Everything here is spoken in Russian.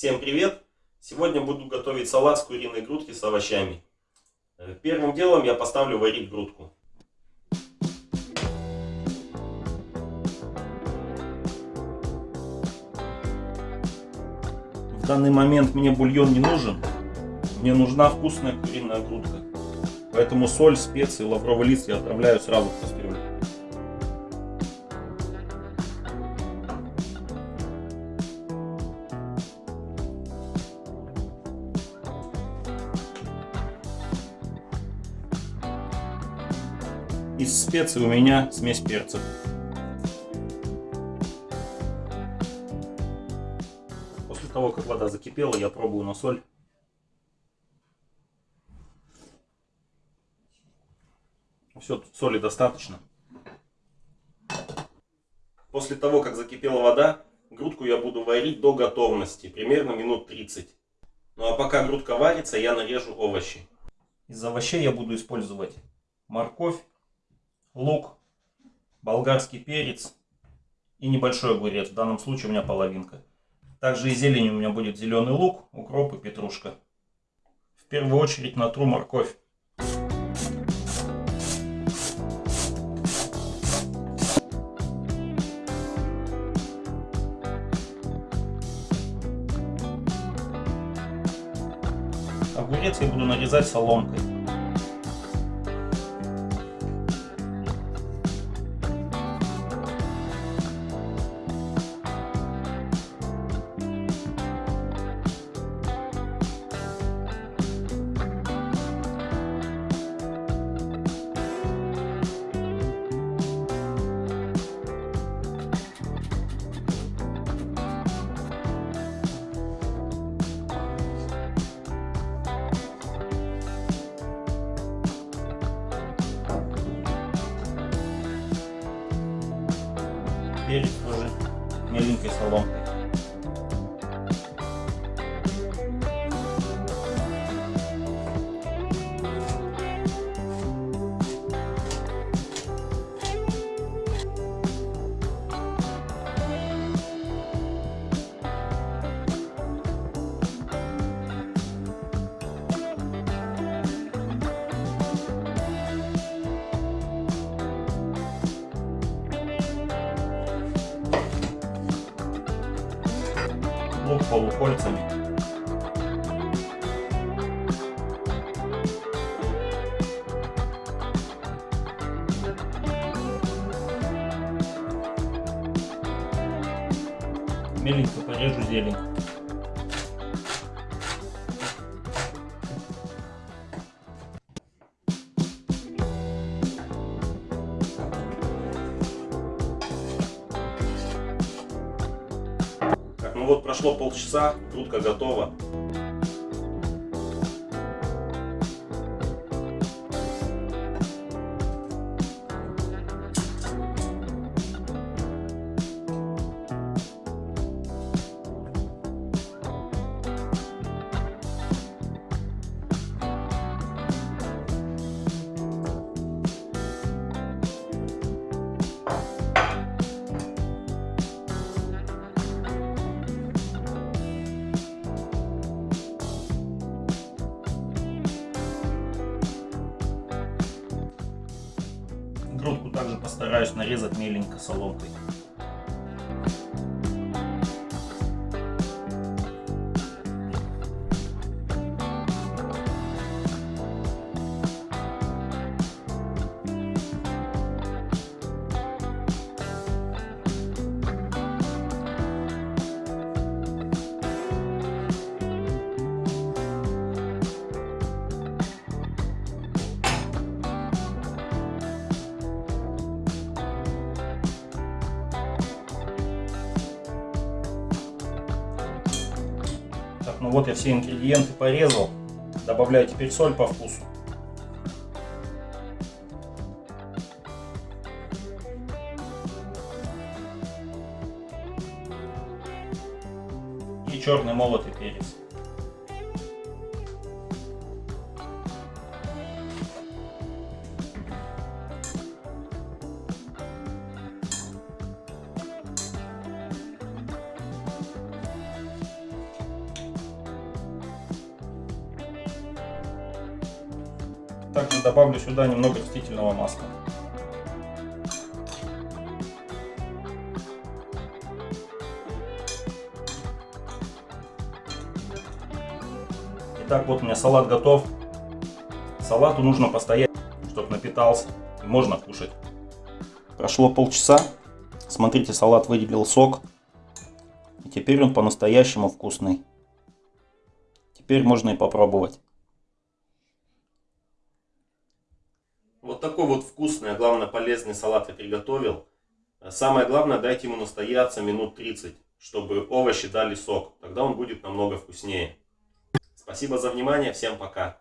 Всем привет! Сегодня буду готовить салат с куриной грудки с овощами. Э, первым делом я поставлю варить грудку. В данный момент мне бульон не нужен. Мне нужна вкусная куриная грудка. Поэтому соль, специи, лавровый лист я отправляю сразу в кастрюлю. Из специй у меня смесь перцев. После того, как вода закипела, я пробую на соль. Все, соли достаточно. После того, как закипела вода, грудку я буду варить до готовности, примерно минут 30. Ну а пока грудка варится, я нарежу овощи. Из овощей я буду использовать морковь, лук, болгарский перец и небольшой огурец. В данном случае у меня половинка. Также и зелень у меня будет зеленый лук, укроп и петрушка. В первую очередь натру морковь. Огурец я буду нарезать соломкой. Перец тоже меленькой соломкой. Лук полукольцами. Меленько порежу зелень. Вот прошло полчаса, грудка готова. Грудку также постараюсь нарезать меленько соломкой. Ну вот я все ингредиенты порезал. Добавляю теперь соль по вкусу. И черный молотый перец. Также добавлю сюда немного растительного масла. Итак, вот у меня салат готов. Салату нужно постоять, чтобы напитался. Можно кушать. Прошло полчаса. Смотрите, салат выделил сок. И теперь он по-настоящему вкусный. Теперь можно и попробовать. Такой вот вкусный, а главное полезный салат я приготовил. Самое главное, дайте ему настояться минут 30, чтобы овощи дали сок. Тогда он будет намного вкуснее. Спасибо за внимание, всем пока.